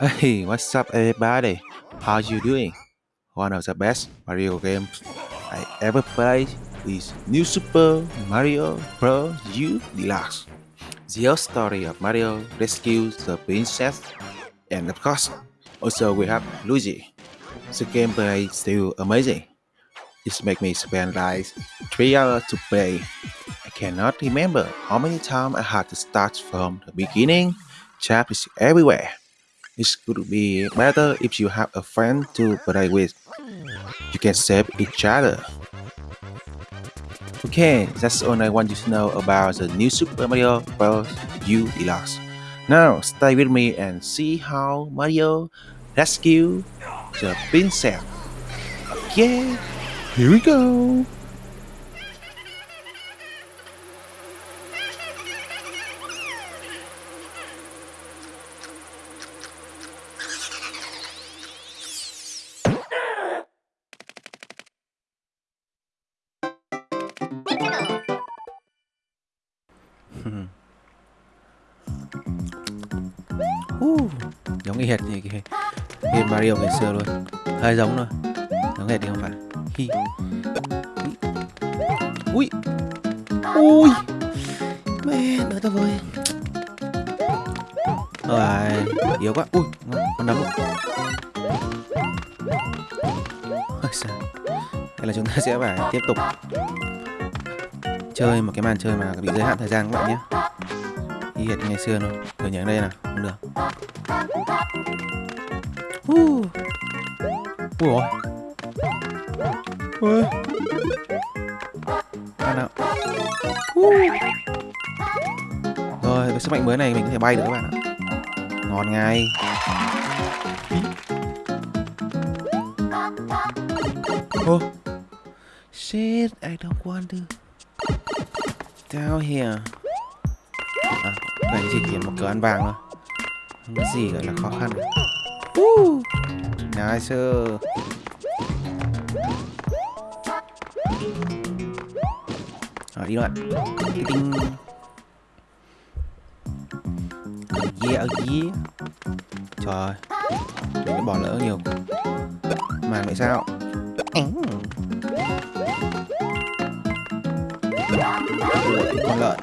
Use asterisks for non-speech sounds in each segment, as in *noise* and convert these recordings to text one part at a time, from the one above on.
Hey, what's up everybody? How you doing? One of the best Mario games I ever played is New Super Mario Bros. U Deluxe. The story of Mario rescues the princess and of course, also we have Luigi. The gameplay is still amazing. It makes me spend like 3 hours to play. I cannot remember how many times I had to start from the beginning. Chat is everywhere. It could be better if you have a friend to play with. You can save each other. Okay, that's all I want you to know about the new Super Mario Bros. U Deluxe. Now, stay with me and see how Mario rescue the princess. Okay, here we go. Y hệt như cái game Mario ngày xưa luôn. Hơi giống thôi. Giống hệt thì không phải. Hi. ui. Ui. Mẹ nói tao với. Rồi, yếu quá. Ui con đấm. Ôi sao hay là chúng ta sẽ phải tiếp tục chơi một cái màn chơi mà bị giới hạn thời gian các bạn nhé. Y hệt ngày xưa luôn rồi nhớ đây nào không ui ôi ui. Nào nào rồi với sức mạnh mới này, mình có thể bay được các bạn ạ. Ngon ngay. Oh shit, I don't want to. Down here. À đây chỉ kiếm một cửa ăn vàng thôi không có gì gọi là khó khăn. Uh, nice rồi đi đoạn tinh. Yeah oh yeah. Trời ơi mình đã bỏ lỡ nhiều. Mà vậy sao? Ủa, con lợn.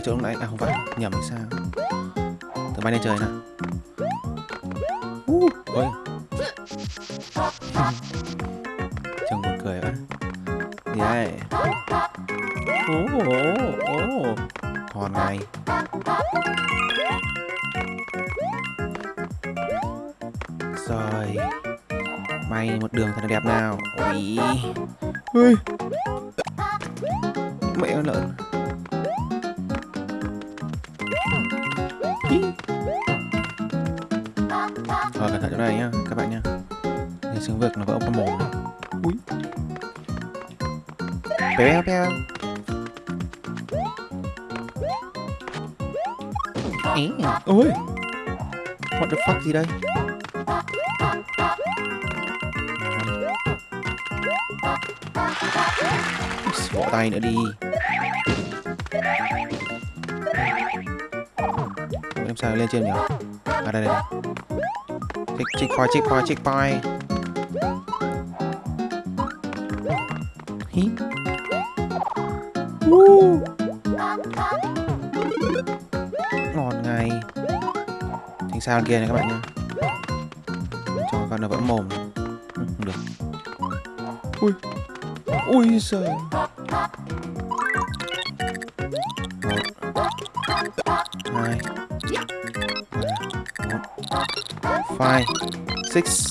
Đây chỗ lúc nãy. À không phải. Nhầm sao? Tớ bay lên trời nào uh, ôi chồng buồn cười quá. Gì đây? Ố ố ố còn này. Rồi. May một đường thật là đẹp nào. Ui. Ui. Mẹ lợn. Thôi, cẩn thận chỗ này nhá, các bạn nhá. Cái xương vực nó vỡ cái mồm này. Ui péo péo ôi. What the fuck gì đây? Bỏ tay nữa đi. Sao lên trên nhỉ? À đây đây check check point check point check point hí. Uh. ngon ngay. Thành sao kia này các bạn nhá. Cho con nó vẫn mồm. Ừ, không được. Ui. Ui giời. Five, six,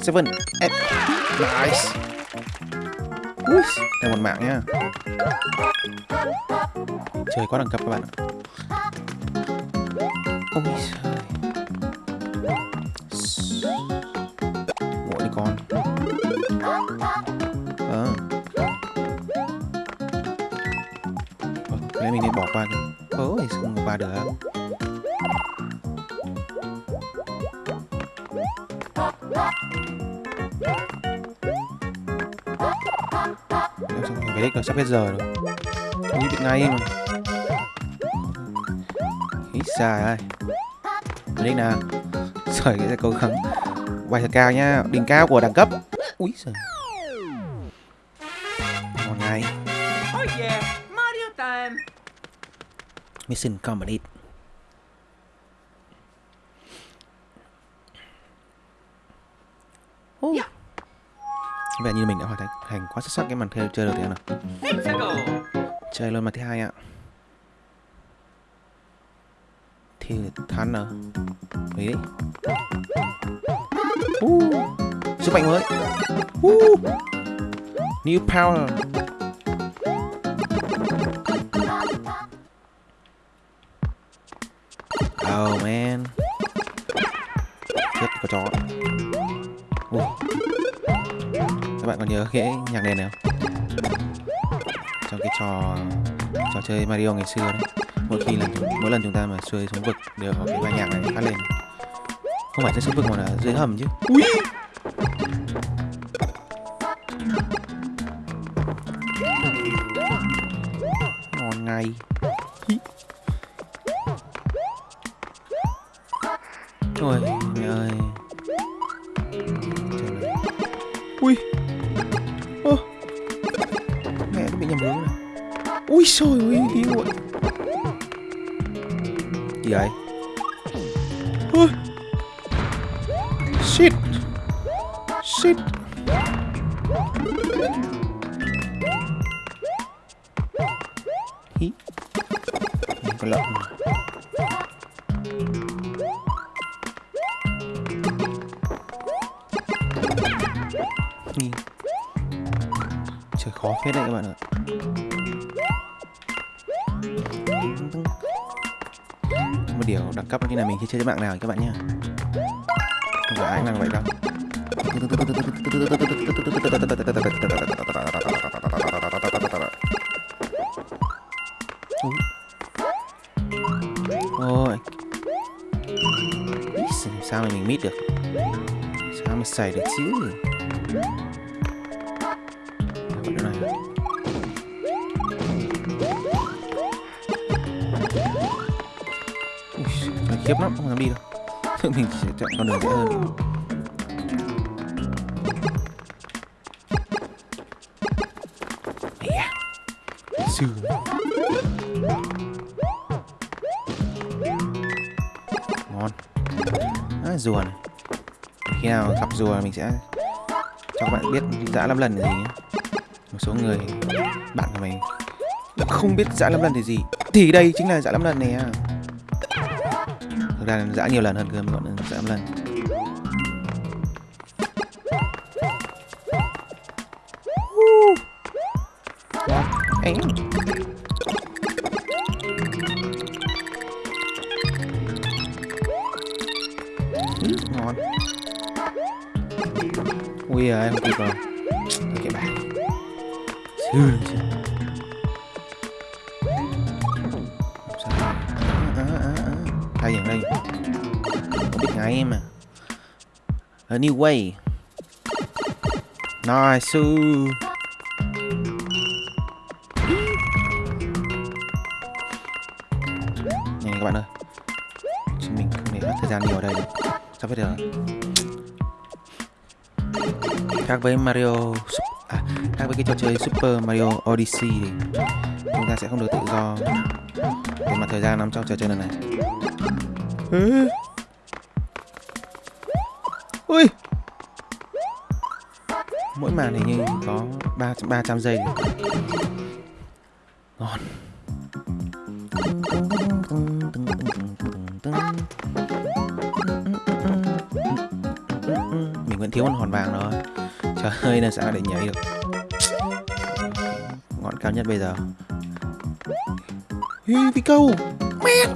seven, eight. Nice. Ui đây một mạng nhá. Trời quá đẳng cấp các bạn ạ. Ôi đích là sắp hết giờ rồi. Nghĩ bị ngay mà. Ý xài ơi Đi nào. Rồi sẽ cố gắng. Quay thật cao nha Đỉnh cao của đẳng cấp. Úi giời. Ngon ngay. Oh yeah, Mario time! Mission complete. Dạ. Có vẻ như mình đã hoàn thành quá xuất sắc cái màn chơi chơi đầu tiên rồi Chơi luôn màn thứ hai ạ. Thì thắng rồi Đấy uh, Sức mạnh mới. Uh, New power. Oh man. Chết có chó. Uh. Các bạn còn nhớ cái nhạc nền này không? Trong cái trò trò chơi Mario ngày xưa đấy. Mỗi khi lần mỗi lần chúng ta mà xuôi xuống vực đều có cái bài nhạc này phát lên. Không phải trên xuống vực mà là dưới hầm chứ. Ui Hí Trời, khó phết đấy các bạn ạ. Một điều đẳng cấp như là mình khi chơi trên mạng nào các bạn nhé không phải ai cũng làm vậy đâu. Ôi. Sao mà mình mít được? Sao mà xảy được chứ? Con đường dễ hơn. Sư Ngon. À, Rùa này. Khi nào gặp rùa mình sẽ cho các bạn biết dã năm lần là gì Một số người bạn của mình không biết dã năm lần thì gì. Thì đây chính là dã năm lần này à. Thực ra dã nhiều lần hơn cơ, mình gọi dã lâm lần Uh. A new way nice su Này các bạn ơi. Chúng mình không để mất thời gian nhiều ở đây được. Sắp hết được? Khác với Mario à, Khác với cái trò chơi Super Mario Odyssey thì Chúng ta sẽ không được tự do. Về mặt thời gian nằm trong trò chơi lần này. Ui. Mỗi màn hình như có 3, 300 giây. Ngon. Mình vẫn thiếu con hòn vàng rồi trời ơi làm sao để nhảy được? Ngọn cao nhất bây giờ. Hi, phi câu mẹ.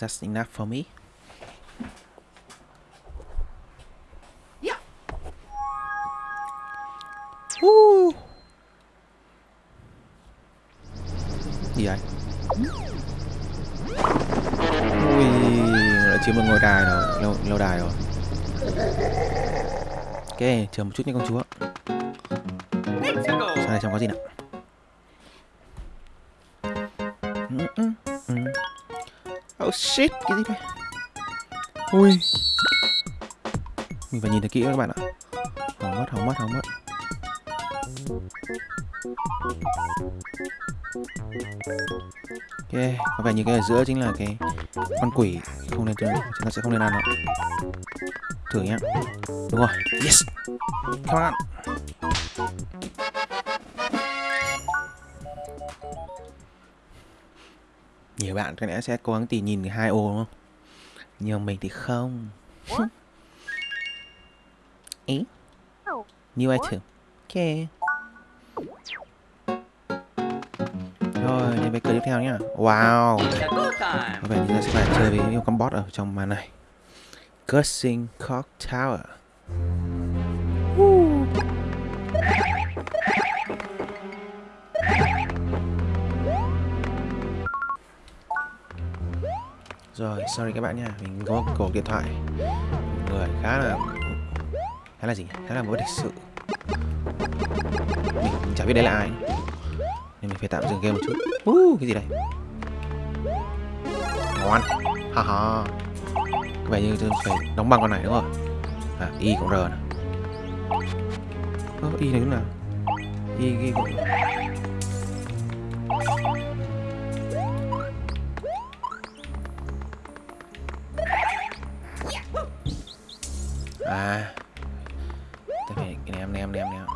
That's enough for me Yeah. Woo. gì vậy ui đã chiếm được ngôi đài rồi lâu lâu đài rồi ok chờ một chút nha công chúa. Sao này trong có gì nào? Oh shit, cái gì vậy? Ui. Mình phải nhìn thật kỹ các bạn ạ. Hỏng mất, hỏng mất, hỏng mất. Ok, có vẻ như cái ở giữa chính là cái con quỷ. Không nên chúng ta sẽ không nên ăn đâu Thử nhá. Đúng rồi, yes. Come on Nhiều bạn có lẽ sẽ cố gắng tìm nhìn cái hai ô đúng không? Nhưng mình thì không. *laughs* Ý? New item. Ok. Rồi, đến với cửa tiếp theo nhá. Wow. Có vẻ như ta sẽ phải chơi với những con boss ở trong màn này. Cursing Cock Tower. Rồi, sorry các bạn nha, mình có một cuộc điện thoại người khá là khá là gì? Khá là mất lịch sự Mình, mình chả biết đấy là ai Nên mình phải tạm dừng game một chút uh, Cái gì đây? Ngon Ha ha Có vẻ như tôi phải đóng băng con này đúng không? À, Y cộng R này Ơ, Y này lúc nào? Y, Y cộng À Tôi này cái em ném em ném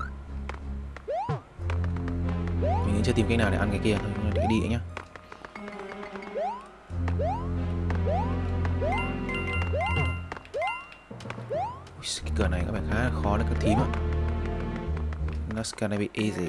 Mình chưa tìm cách nào để ăn cái kia thôi Để cái đi nhá. Cái cửa này có vẻ khá là khó đấy, cửa thím ạ. That's gonna be easy.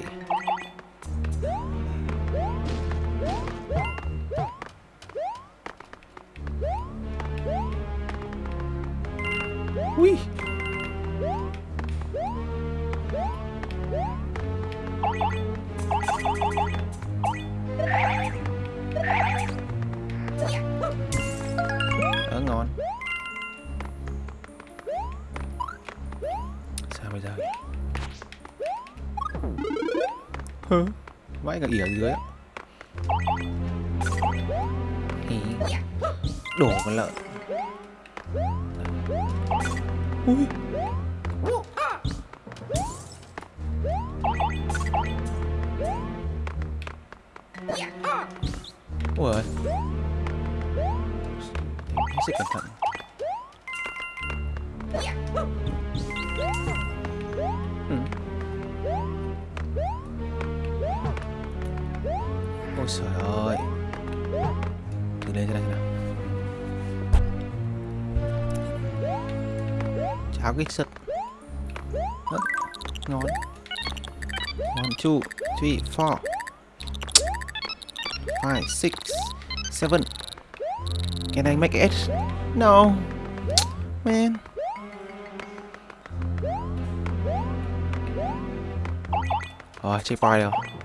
Ở dưới Ý. Đổ con lợn Ui. Ủa ơi. Hết sức cẩn thận Ôi trời ơi. Từ lên ra này nào. Cháo kích sức Ơ, Ngon. One, two, three, four. Five, six, seven. Can I make it? No. Man. Rồi, checkpoint rồi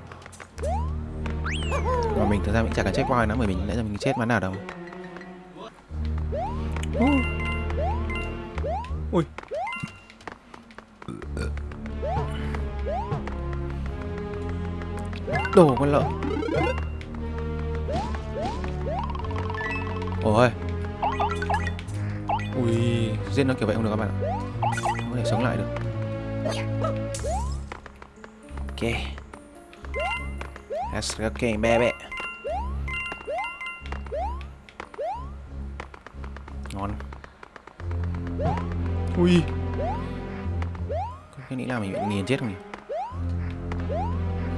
mà mình thực ra mình chẳng cần checkpoint nữa Bởi mình nãy giờ mình chết mà nào đâu. Ui. Đổ con lợn. Ôi. Ui Giết nó kiểu vậy không được các bạn ạ. Không có thể sống lại được. Ok Let's go okay, baby. Ngon. Ui. Cái nghĩ là mình bị nghiền chết không nhỉ?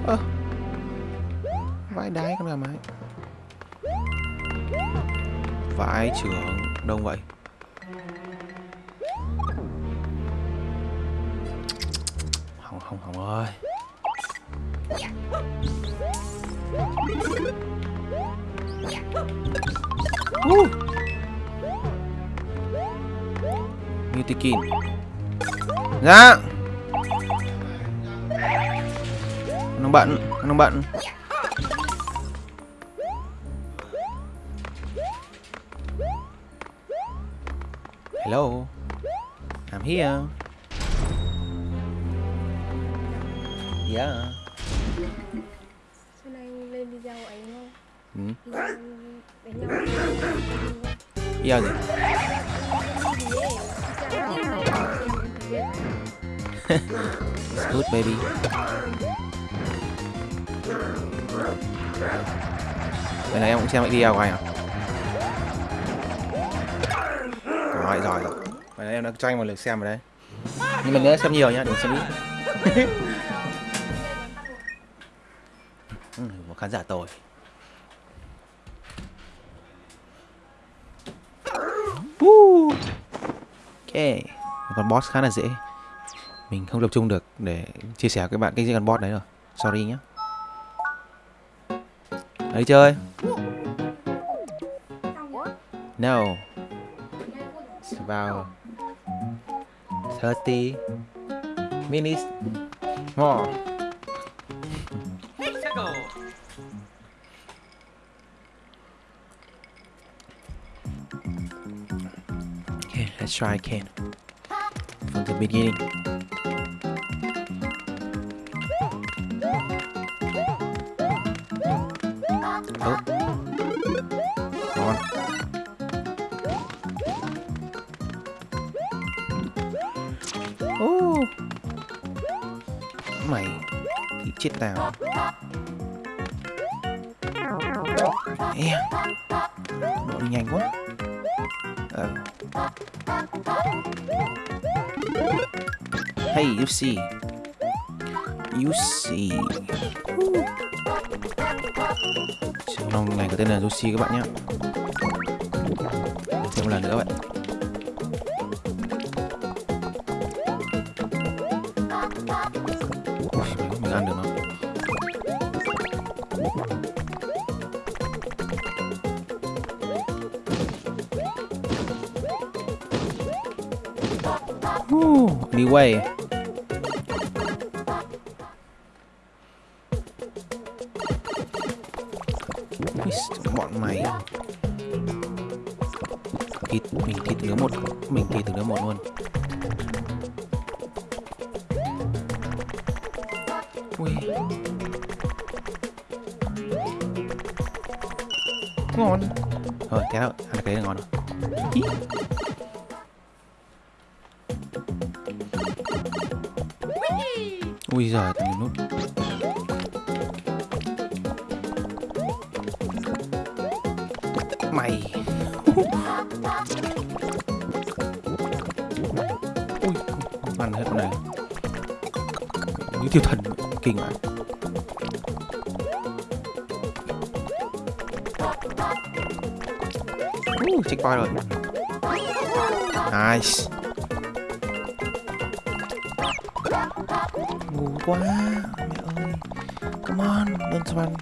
Ơ. Vãi đái con gà mái Vãi trưởng Đông vậy. Hỏng hỏng hỏng ơi Uh. Mutikin Dạ Nó bạn, Nó bạn. Hello I'm here Yeah. Sau này lên video của anh không? Ừ. Video đánh nhau không? Video gì? Gì ấy? Chàng tin này, trên. It's good baby. Vậy là em cũng xem video của anh à? Rồi, giỏi rồi. Vậy là em đã cho anh một lượt xem rồi đấy. Nhưng mình nhớ xem nhiều nhá, đừng xem ít. *laughs* ừ, một khán giả tồi. Woo. Yeah. một con boss khá là dễ. Mình không tập trung được để chia sẻ với các bạn cái con boss đấy rồi. Sorry nhé. Đi chơi. No. vào 30 minutes more. Okay, let's try again. From the beginning. Oh. Come on. Oh. Mày thì chết tao. Ê. Độ đi nhanh quá. Ờ. Hey, you see. You see. Woo. Này có tên là Yoshi các bạn nhé. Thêm một lần nữa vậy. Woo, way. bọn mày. Thịt mình thịt nướng một mình thịt nướng một luôn. Ui. Ngon. Rồi thế nào ăn cái này ngon rồi. Ui giời từng nút. Mày. Ui ăn hết con này. Như tiêu thần kinh vậy Ui, checkpoint rồi. Nice. Quá mẹ ơi come on đơn run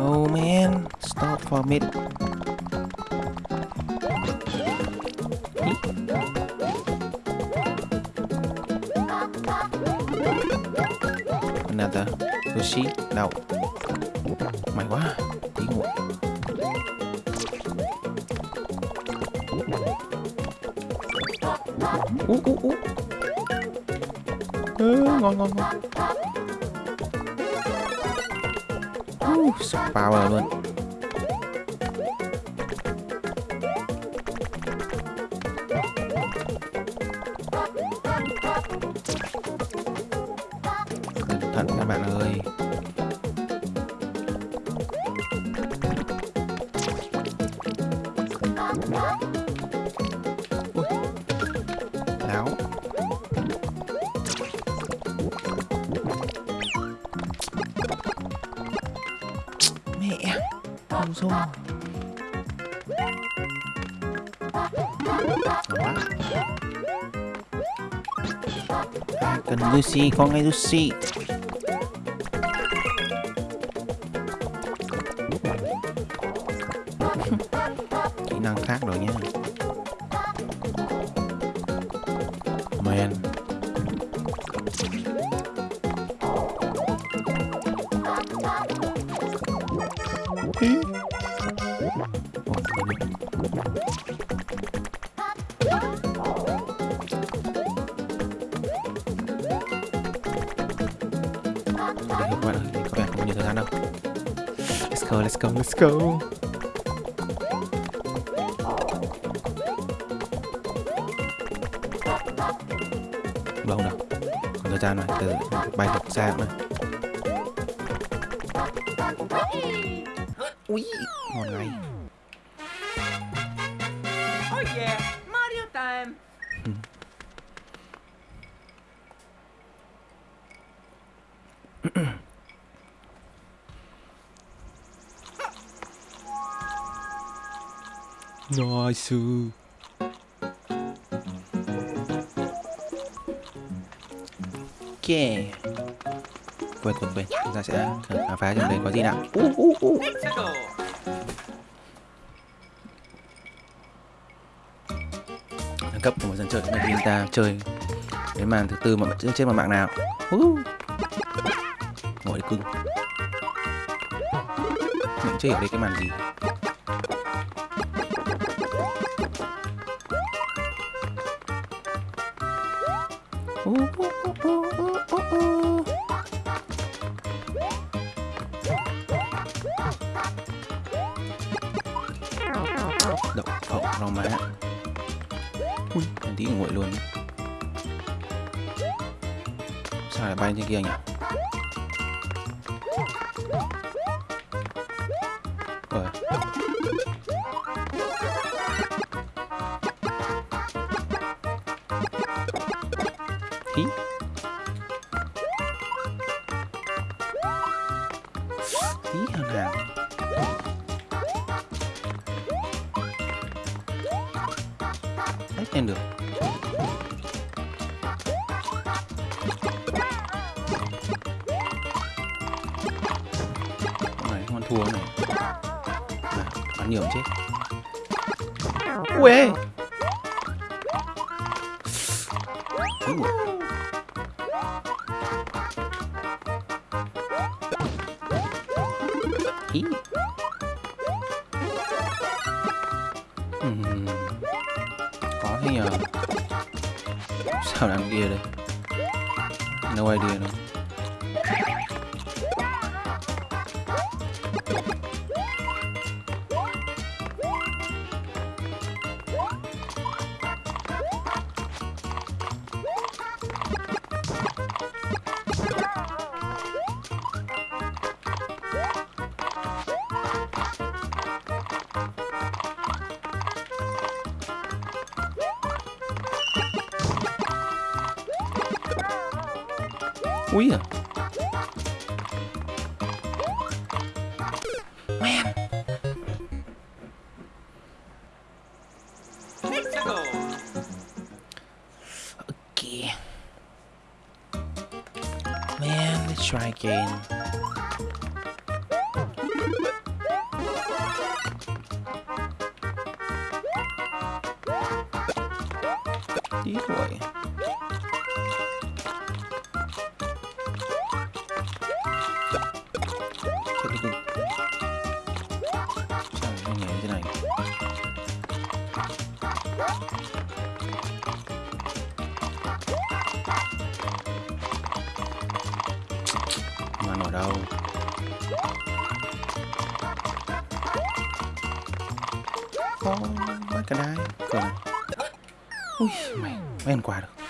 Oh man, stop for a minute. Another sushi. No. Mày quá. Tí muộn. Ú ú ú. ừ, ngon ngon ngon. Uh, power luôn. Không rồi. Cần Lucy, con ngay Lucy. Từ bay được xa nữa ui ngon ngay Oh yeah, Mario time. Nice. Quên quên quên, chúng ta sẽ thử khám phá trong đây có gì nào. Uh, uh, uh. Cấp của một dân chơi chúng ta ta chơi đến màn thứ tư mà trên trên một mạng nào. Uh. Ngồi cưng. Mình chưa hiểu đây cái màn gì. Đậu phộng rau má. Ui tí nguội luôn. Sao lại bay trên kia nhỉ? Úi. Ý. Khó thế nhờ Sao đang kia đây No idea nữa. Try again Tí mày mấy ăn quà được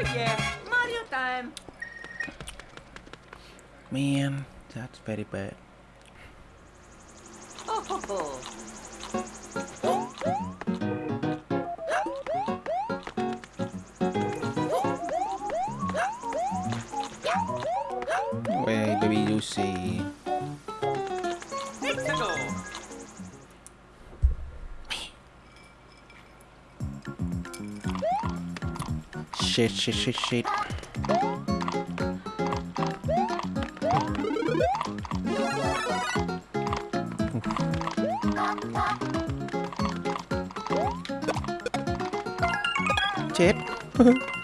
Oh yeah, Mario time. man that's very bad shit shit shit shit. Chết. *laughs*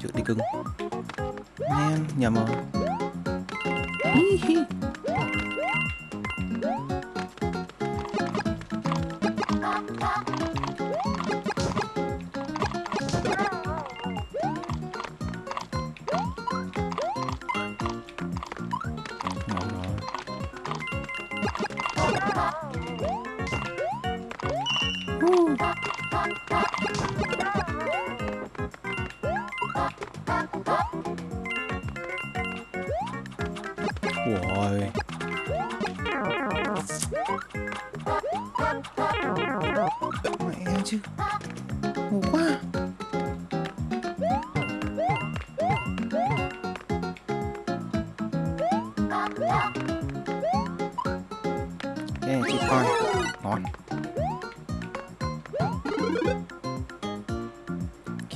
Trước đi cưng. Man, nhầm rồi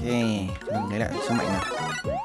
mình lấy lại sức mạnh nào.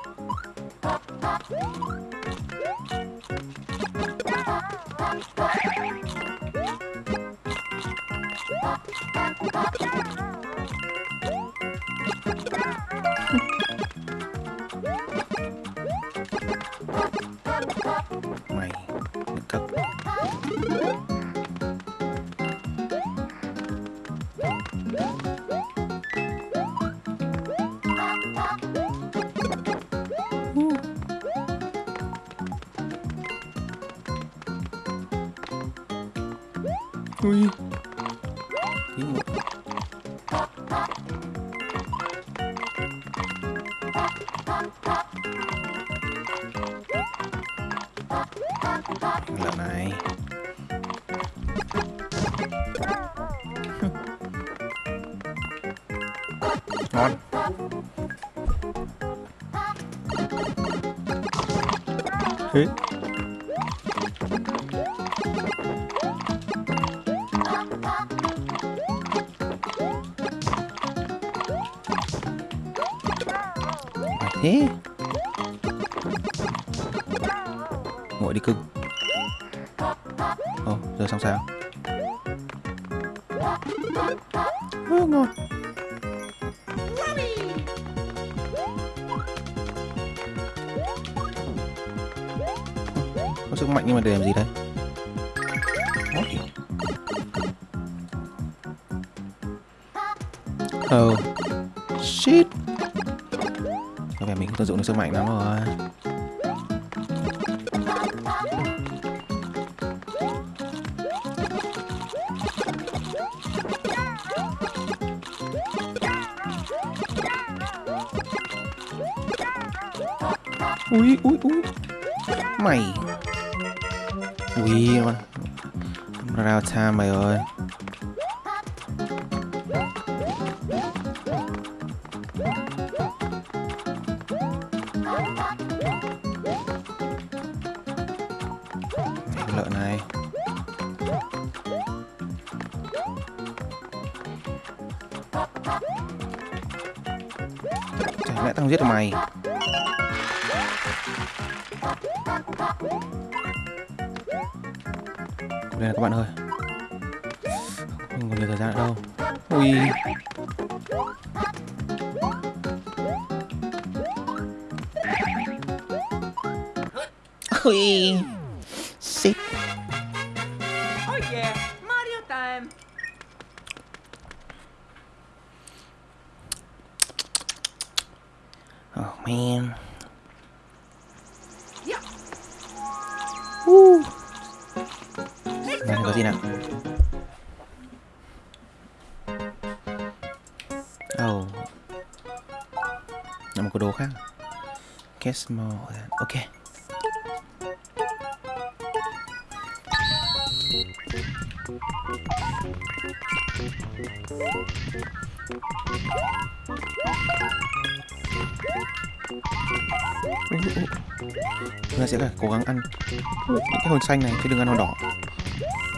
Ngon. Thế. À thế. Ngồi đi cưng. Ồ, giờ xong sao? Nhưng mà để làm gì đây. Oh Shit. Có vẻ mình không tận dụng được sức mạnh lắm rồi. Ui ui ui. Mày Ui mà Rao time mày ơi. Lợn này. Chả lẽ tao giết mày? Ui Ui Oh yeah, Mario time. Oh man Yeah. Woo. Let's Đây Là đồ khác. Get Ok. Chúng ta sẽ phải cố gắng ăn những cái hồn xanh này, chứ đừng ăn hồn đỏ.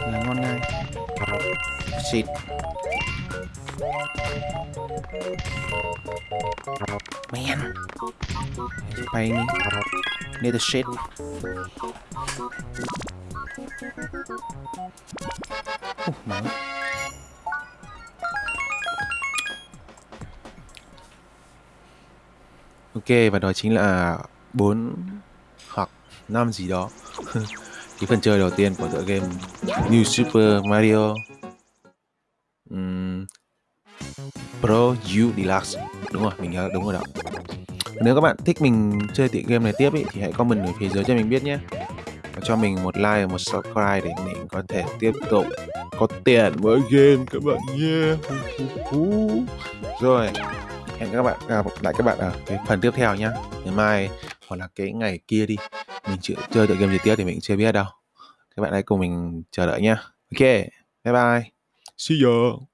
Là ngon ngay Shit Man. Bay me. Need the shit. Uh, man. Ok và đó chính là 4 hoặc 5 gì đó. *laughs* Cái phần chơi đầu tiên của tựa game New Super Mario. Um, Pro U Deluxe đúng rồi mình nhớ đúng rồi đó. Nếu các bạn thích mình chơi tựa game này tiếp ý, thì hãy comment ở phía dưới cho mình biết nhé. Và cho mình một like và một subscribe để mình có thể tiếp tục có tiền với game các bạn nhé. *laughs* Rồi hẹn các bạn gặp lại các bạn ở cái phần tiếp theo nhé ngày mai hoặc là cái ngày kia đi mình chưa chơi tựa game gì tiếp thì mình chưa biết đâu. Các bạn hãy cùng mình chờ đợi nhé ok bye bye. See you